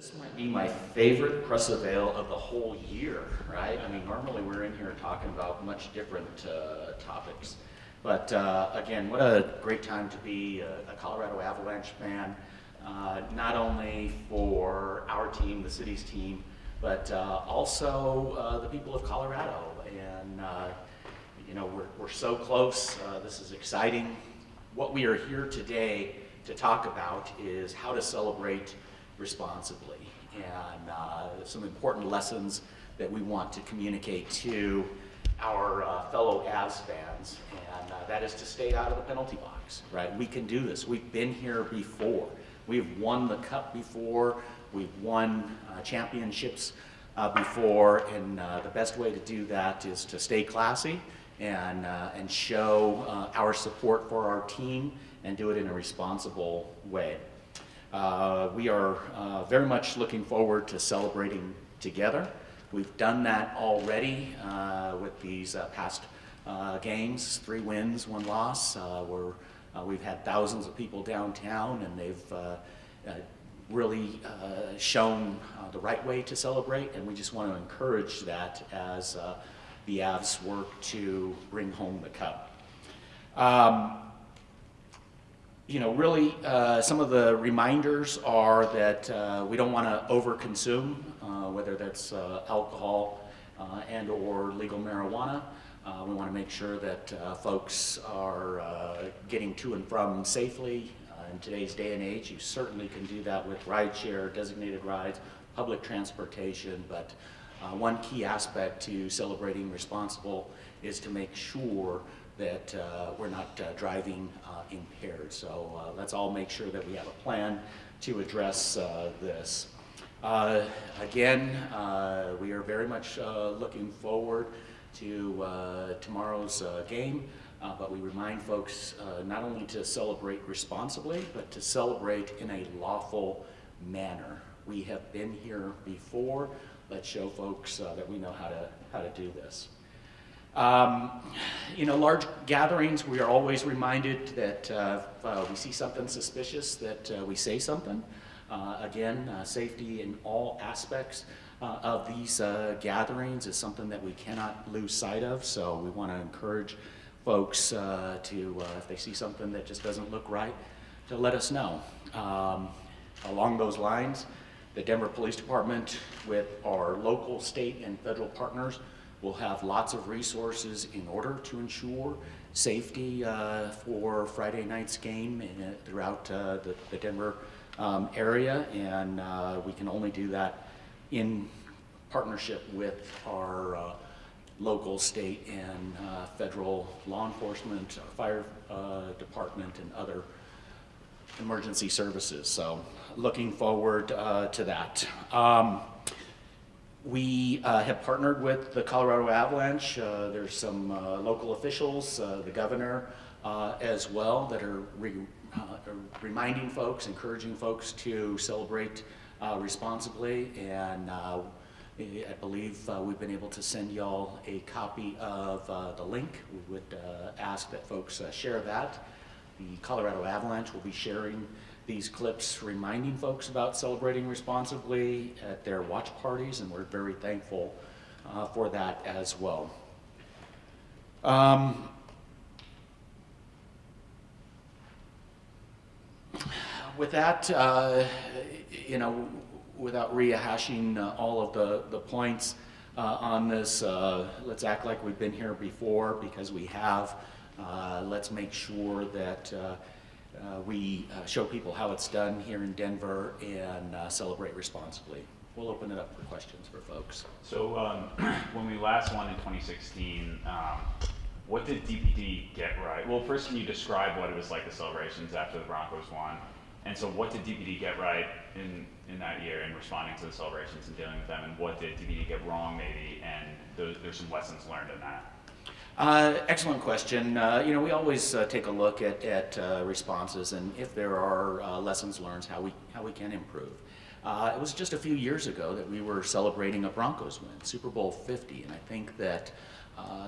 This might be my favorite press avail of the whole year, right? I mean, normally we're in here talking about much different uh, topics. But uh, again, what a great time to be a, a Colorado Avalanche fan, uh, not only for our team, the city's team, but uh, also uh, the people of Colorado. And, uh, you know, we're, we're so close. This is exciting. What we are here today to talk about is how to celebrate responsibly and uh, some important lessons that we want to communicate to our uh, fellow Avs fans, and uh, that is to stay out of the penalty box, right? We can do this. We've been here before. We've won the cup before. We've won uh, championships uh, before, and uh, the best way to do that is to stay classy and, and show our support for our team and do it in a responsible way. Uh, we are uh, very much looking forward to celebrating together. We've done that already uh, with these uh, past uh, games, three wins, one loss. Uh, we're, we've had thousands of people downtown and they've really shown the right way to celebrate and we just want to encourage that as the Avs work to bring home the cup. Um, you know, really uh, some of the reminders are that uh, we don't want to overconsume, uh, whether that's uh, alcohol uh, and or legal marijuana. Uh, we want to make sure that folks are getting to and from safely. in today's day and age, you certainly can do that with rideshare, designated rides, public transportation, but one key aspect to celebrating responsible is to make sure that uh, we're not uh, driving uh, impaired. So uh, let's all make sure that we have a plan to address uh, this. Uh, again, we are very much looking forward to tomorrow's game, but we remind folks not only to celebrate responsibly, but to celebrate in a lawful manner. We have been here before. Let's show folks that we know how to, how to do this. Um, you know, large gatherings, we are always reminded that uh, uh, we see something suspicious, that uh, we say something. Uh, again, uh, safety in all aspects uh, of these gatherings is something that we cannot lose sight of, so we want to encourage folks to, if they see something that just doesn't look right, to let us know. Um, along those lines, the Denver Police Department with our local, state, and federal partners We'll have lots of resources in order to ensure safety uh, for Friday night's game in, uh, throughout uh, the, the, Denver um, area, and uh, we can only do that in partnership with our uh, local, state, and uh, federal law enforcement, fire department, and other emergency services. So looking forward to that. Um, we uh, have partnered with the Colorado Avalanche. Uh, there's some uh, local officials, uh, the governor uh, as well, that are, re uh, reminding folks, encouraging folks to celebrate responsibly. And I believe we've been able to send y'all a copy of the link. We would ask that folks share that. The Colorado Avalanche will be sharing these clips reminding folks about celebrating responsibly at their watch parties, and we're very thankful uh, for that as well. Um, with that, uh, you know, without rehashing uh, all of the, the points uh, on this, uh, let's act like we've been here before because we have. Uh, let's make sure that uh, we uh, show people how it's done here in Denver and uh, celebrate responsibly. We'll open it up for questions for folks. So um, when we last won in 2016, um, what did DPD get right? Well, first can you describe what it was like the celebrations after the Broncos won? And so what did DPD get right in, in that year in responding to the celebrations and dealing with them? And what did DPD get wrong maybe? And there's some lessons learned in that. Uh, excellent question. Uh, you know, we always uh, take a look at, at uh, responses and if there are uh, lessons learned, how we, how we can improve. Uh, it was just a few years ago that we were celebrating a Broncos win, Super Bowl 50, and I think that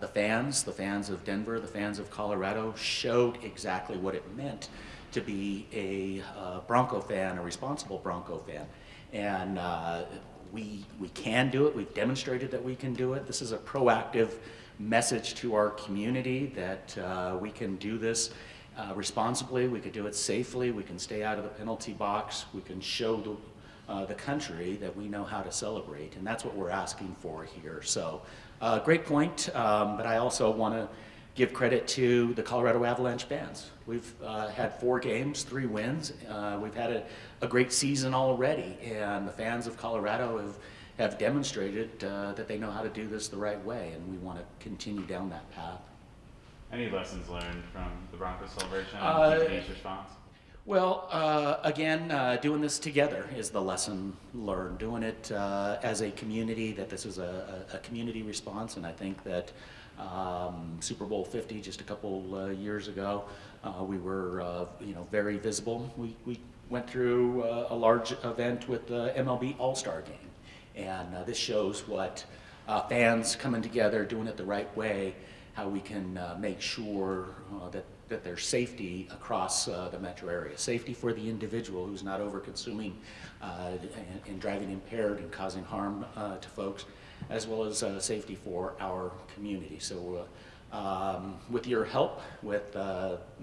the fans, the fans of Denver, the fans of Colorado showed exactly what it meant to be a Bronco fan, a responsible Bronco fan. And we, we can do it. We've demonstrated that we can do it. This is a proactive message to our community that uh, we can do this uh, responsibly, we could do it safely, we can stay out of the penalty box, we can show the, uh, the country that we know how to celebrate, and that's what we're asking for here. So, uh, great point, um, but I also want to give credit to the Colorado Avalanche fans. We've uh, had four games, three wins. Uh, we've had a, a great season already, and the fans of Colorado have, have demonstrated uh, that they know how to do this the right way, and we want to continue down that path. Any lessons learned from the Broncos celebration Uh, and response? Well, uh, again, uh, doing this together is the lesson learned. Doing it uh, as a community, that this is a, a, a community response, and I think that um, Super Bowl 50, just a couple uh, years ago, uh, we were, uh, you know, very visible. We, we went through uh, a large event with the MLB All-Star Game, and uh, this shows what uh, fans coming together, doing it the right way, how we can uh, make sure uh, that, that there's safety across uh, the metro area. Safety for the individual who's not over consuming uh, and, and driving impaired and causing harm to folks, as well as safety for our community. So um, with your help, with,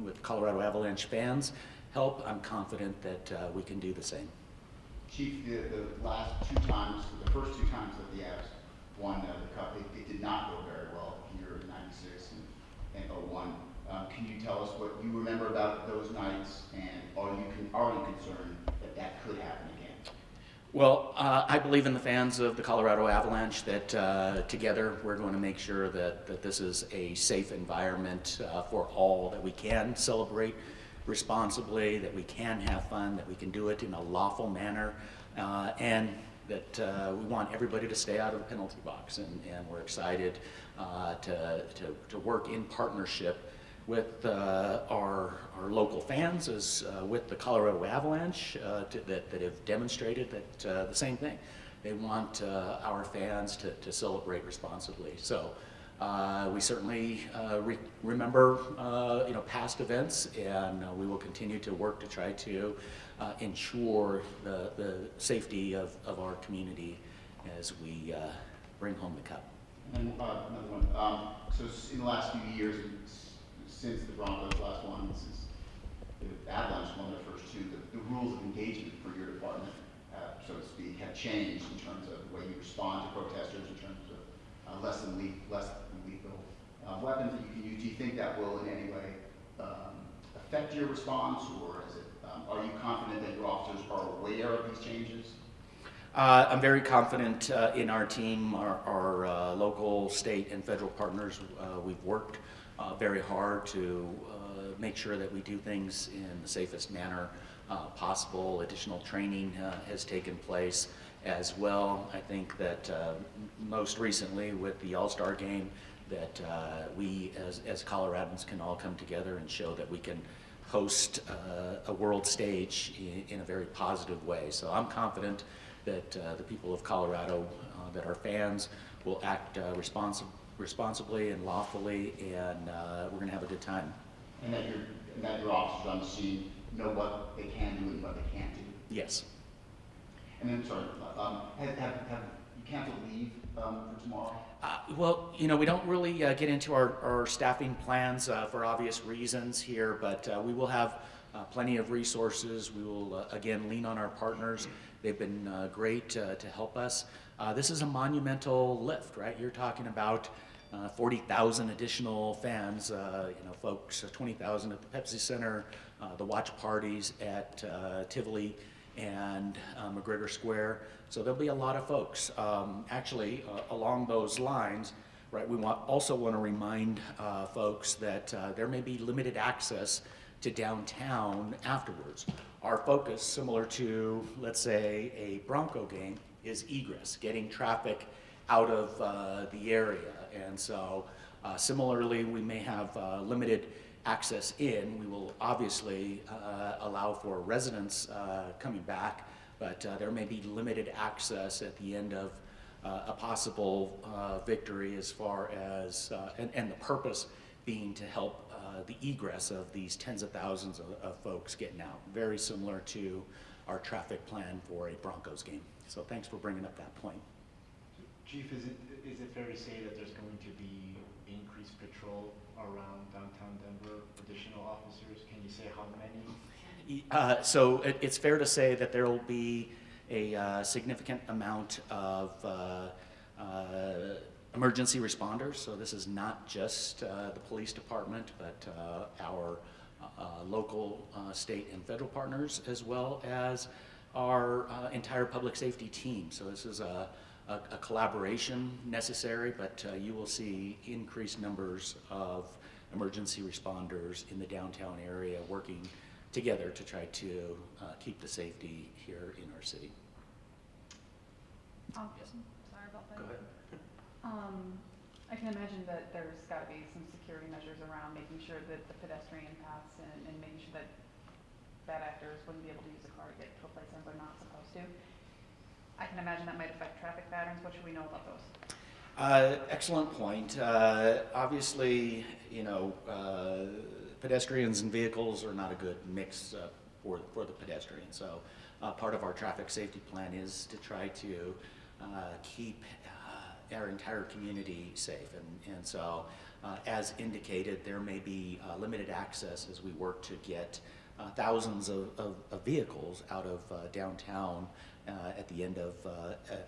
with Colorado Avalanche fans' help, I'm confident that we can do the same. Chief, the, the last two times, the first two times that the Avs won uh, the cup, it, it did not go very well here in ninety-six and, and oh-one. Um, can you tell us what you remember about those nights and are you, con- are you concerned that that could happen again? Well, uh, I believe in the fans of the Colorado Avalanche that uh, together we're going to make sure that, that this is a safe environment uh, for all, that we can celebrate responsibly, that we can have fun, that we can do it in a lawful manner, uh, and that uh, we want everybody to stay out of the penalty box. And, and we're excited uh, to, to, to work in partnership with uh, our, our local fans as uh, with the Colorado Avalanche uh, to, that, that have demonstrated that the same thing. They want our fans to, to celebrate responsibly. So uh, we certainly uh, re- remember uh, you know past events, and uh, we will continue to work to try to uh, ensure the, the safety of, of our community as we uh, bring home the cup. And another one, um, so in the last few years, since the Broncos last won, since the Avalanche won their first two, the, the rules of engagement for your department, so to speak, have changed in terms of the way you respond to protesters, in terms of less than le- less lethal uh, weapons that you can use. Do you think that will in any way um, affect your response, or is it, um, are you confident that your officers are aware of these changes? Uh, I'm very confident uh, in our team, our, our uh, local, state, and federal partners. Uh, we've worked uh, very hard to uh, make sure that we do things in the safest manner possible. Additional training has taken place as well. I think that most recently with the All-Star Game, that uh, we as, as Coloradans can all come together and show that we can host uh, a world stage in, in a very positive way. So I'm confident that uh, the people of Colorado, uh, that our fans will act uh, responsi- responsibly and lawfully, and uh, we're going to have a good time. And that your, and that your officers on the scene know what they can do and what they can't do? Yes. And then, sorry, um, have, have, have you canceled leave, um, for tomorrow? Uh, Well, you know, we don't really uh, get into our, our staffing plans uh, for obvious reasons here, but uh, we will have uh, plenty of resources. We will, uh, again, lean on our partners. They've been great to help us. This is a monumental lift, right? You're talking about uh, 40,000 additional fans, you know, folks, uh, 20,000 at the Pepsi Center, the watch parties at Tivoli and uh, McGregor Square. So there'll be a lot of folks. Um, Actually, uh, along those lines, right, we want, also want to remind uh, folks that uh, there may be limited access to downtown afterwards. Our focus, similar to, let's say, a Bronco game, is egress, getting traffic out of uh, the area. And so uh, similarly, we may have uh, limited access in. We will obviously uh, allow for residents uh, coming back, but uh, there may be limited access at the end of uh, a possible uh, victory as far as, and, and the purpose being to help the egress of these tens of thousands of, of folks getting out. Very similar to our traffic plan for a Broncos game. So thanks for bringing up that point. Chief, is it, is it fair to say that there's going to be increased patrol around downtown Denver, additional officers? Can you say how many? Uh, So it- it's fair to say that there will be a uh, significant amount of uh, uh, emergency responders. So this is not just uh, the police department, but our local, state, and federal partners, as well as our entire public safety team. So this is a a a collaboration necessary, but uh, you will see increased numbers of emergency responders in the downtown area working together to try to uh, keep the safety here in our city. Um, Yes. sorry about that. Go ahead. Um, I can imagine that there's gotta be some security measures around making sure that the pedestrian paths and, and making sure that bad actors wouldn't be able to use a car to get to a place that they're not supposed to. I can imagine that might affect traffic patterns. What should we know about those? Uh, Excellent point. Uh, Obviously, you know, uh, pedestrians and vehicles are not a good mix uh, for, for the pedestrian. So uh, part of our traffic safety plan is to try to uh, keep our entire community safe. And, and so, as indicated, there may be limited access as we work to get thousands of, of, of vehicles out of downtown at the end of uh,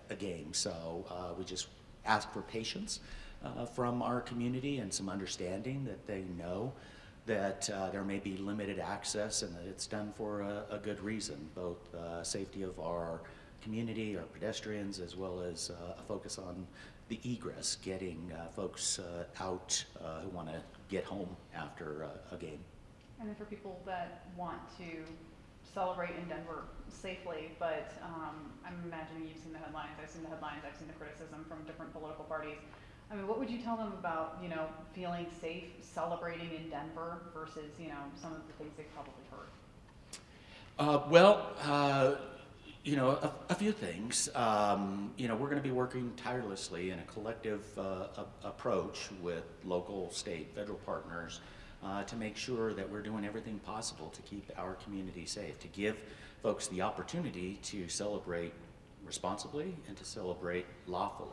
a, a game. So uh, we just ask for patience uh, from our community and some understanding that they know that uh, there may be limited access and that it's done for a, a good reason, both uh, safety of our community, our pedestrians, as well as uh, a focus on the egress, getting uh, folks uh, out uh, who want to get home after uh, a game. And then for people that want to celebrate in Denver safely, but um, I'm imagining you've seen the headlines, I've seen the headlines, I've seen the criticism from different political parties. I mean, what would you tell them about, you know, feeling safe celebrating in Denver versus, you know, some of the things they've probably heard? Uh, well, uh, you know, a, a few things. Um, you know, we're going to be working tirelessly in a collective uh, a- approach with local, state, federal partners uh, to make sure that we're doing everything possible to keep our community safe, to give folks the opportunity to celebrate responsibly and to celebrate lawfully.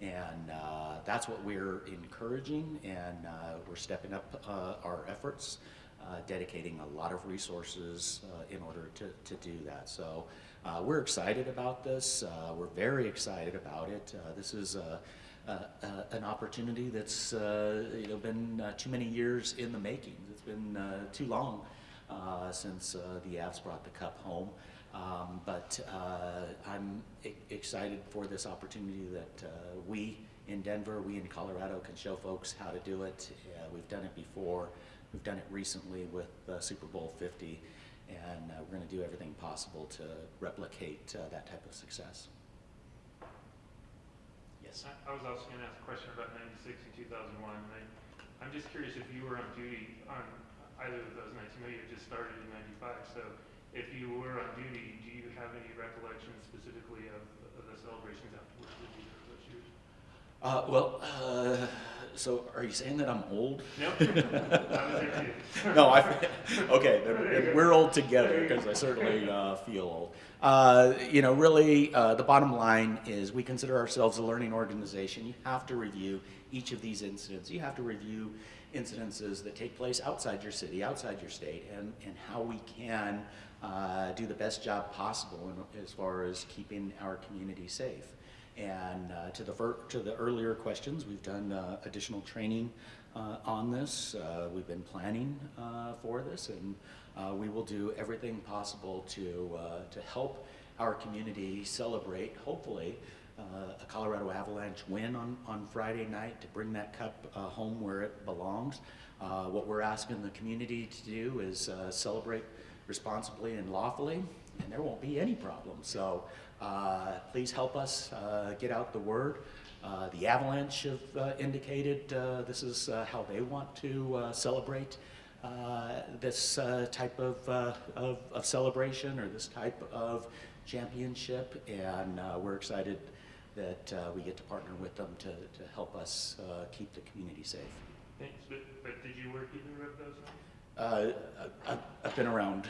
And uh, that's what we're encouraging, and uh, we're stepping up uh, our efforts, uh, dedicating a lot of resources uh, in order to, to do that. So we're excited about this. We're very excited about it. This is an opportunity that's uh, you know been uh, too many years in the making. It's been uh, too long uh, since uh, the Avs brought the cup home. Um, but uh, I'm excited for this opportunity that uh, we in Denver, we in Colorado can show folks how to do it. Uh, we've done it before. We've done it recently with uh, Super Bowl 50, and uh, we're going to do everything possible to replicate uh, that type of success. Yes. I I was also going to ask a question about 96 and 2001. and I, I'm just curious if you were on duty on either of those nights. You know you had just started in 95, so if you were on duty, do you have any recollection specifically of, of the celebrations afterwards with either of those years? Uh, well, uh, so are you saying that I'm old? No? I was there too. no, I. Okay, then, There you then go. we're old together because. I certainly uh, feel old. Uh, you know, really, uh, the bottom line is we consider ourselves a learning organization. You have to review each of these incidents. You have to review incidences that take place outside your city, outside your state, and, and how we can uh, do the best job possible in, as far as keeping our community safe. And uh, to the to the earlier questions, we've done uh, additional training uh, on this. Uh, we've been planning uh, for this, and uh, we will do everything possible to to help our community celebrate. Hopefully, a Colorado Avalanche win on on Friday night to bring that cup home where it belongs. What we're asking the community to do is celebrate responsibly and lawfully, and there won't be any problems. So please help us uh, get out the word. Uh, the Avalanche have uh, indicated uh, this is uh, how they want to uh, celebrate uh, this uh, type of, uh, of, of celebration or this type of championship, and uh, we're excited that uh, we get to partner with them to, to help us uh, keep the community safe. Thanks, but, but did you work either of those? Uh, I- I've been around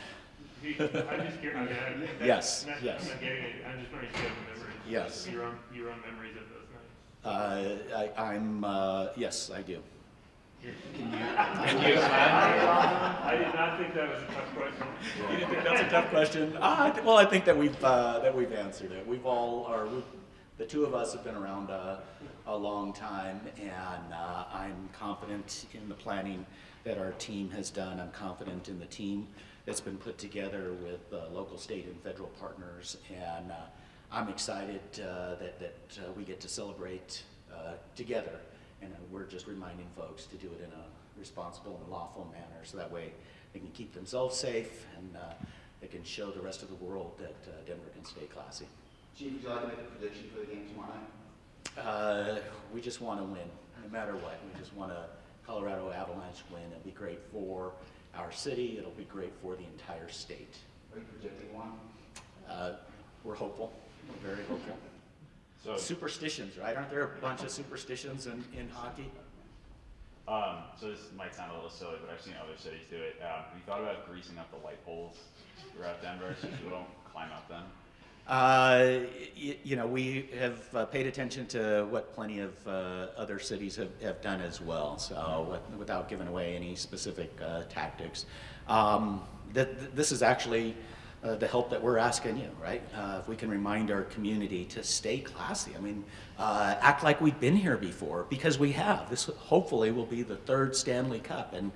I'm just curious, I mean, I- that's Yes, not- yes. I'm not getting it, I'm just wondering if you have memories. Yes. Your own, your own memories of those nights. Uh, I, I'm, uh, yes, I do. Can you I did not think that was a tough question. You didn't think that's a tough question? Uh, well, I think that we've, uh, that we've answered it. We've all, or we, the two of us have been around uh, a long time, and uh, I'm confident in the planning that our team has done. I'm confident in the team that's been put together with uh, local, state, and federal partners, and uh, I'm excited uh, that, that uh, we get to celebrate uh, together. And uh, we're just reminding folks to do it in a responsible and lawful manner, so that way they can keep themselves safe and uh, they can show the rest of the world that uh, Denver can stay classy. Chief, would you like to make a prediction for the game tomorrow night? Uh, we just want to win, no matter what. We just want a Colorado Avalanche win. It'd be great for our city. It'll be great for the entire state. Are you predicting one? Uh, we're hopeful. We're very hopeful. So, Superstitions, right? Aren't there a bunch of superstitions in, in hockey? um, so this might sound a little silly, but I've seen other cities do it. Um, have you thought about greasing up the light poles throughout Denver so people don't climb up them? Uh, y- You know, we have uh, paid attention to what plenty of uh, other cities have have done as well, so without giving away any specific uh, tactics. Um, th- th- This is actually uh, the help that we're asking you, right? Uh, If we can remind our community to stay classy, I mean, act like we've been here before, because we have. This hopefully will be the third Stanley Cup, and,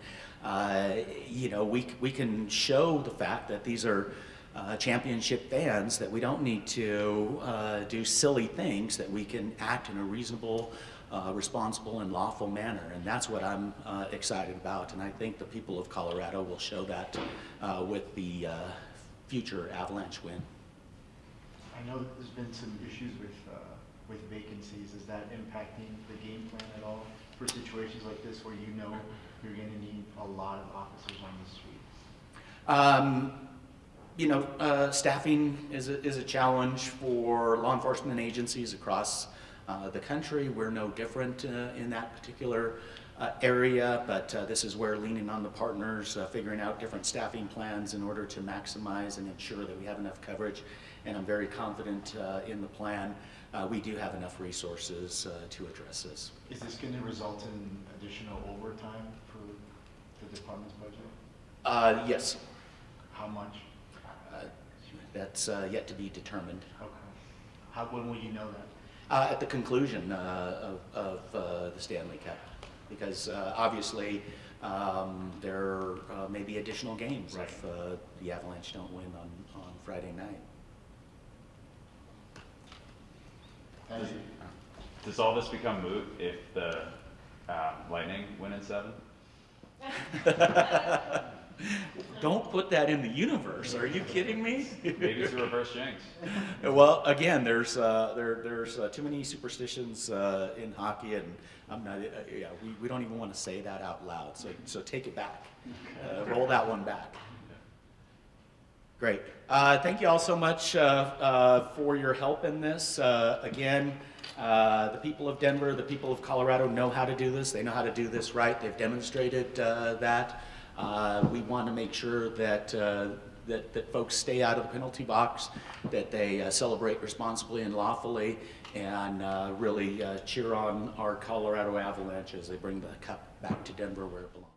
you know, we we can show the fact that these are uh, championship fans that we don't need to uh, do silly things, that we can act in a reasonable, uh, responsible, and lawful manner. And that's what I'm uh, excited about. And I think the people of Colorado will show that uh, with the uh, future Avalanche win. I know that there's been some issues with, uh, with vacancies. Is that impacting the game plan at all for situations like this where you know you're gonna need a lot of officers on the street? Um, you know, uh, staffing is a, is a challenge for law enforcement agencies across uh, the country. We're no different uh, in that particular uh, area, but uh, this is where leaning on the partners, uh, figuring out different staffing plans in order to maximize and ensure that we have enough coverage. And I'm very confident uh, in the plan. Uh, we do have enough resources uh, to address this. Is this gonna result in additional overtime for the department's budget? Uh, yes, How much? That's uh, yet to be determined. Okay. How, when will you know that? Uh, at the conclusion uh, of, of uh, the Stanley Cup, because uh, obviously um, there uh, may be additional games if uh, the Avalanche don't win on, on Friday night. Thank you. Does all this become moot if the uh, Lightning win in seven? Don't put that in the universe. Are you kidding me? Maybe it's a reverse jinx. well, again, there's uh, there there's uh, too many superstitions uh, in hockey, and I'm not. Uh, yeah, we, we don't even want to say that out loud. So so take it back. Uh, roll that one back. Great. Uh, thank you all so much uh, uh, for your help in this. Uh, again, uh, the people of Denver, the people of Colorado know how to do this. They know how to do this right. They've demonstrated uh, that. Uh, we want to make sure that, uh, that, that folks stay out of the penalty box, that they uh, celebrate responsibly and lawfully, and uh, really uh, cheer on our Colorado Avalanche as they bring the cup back to Denver where it belongs.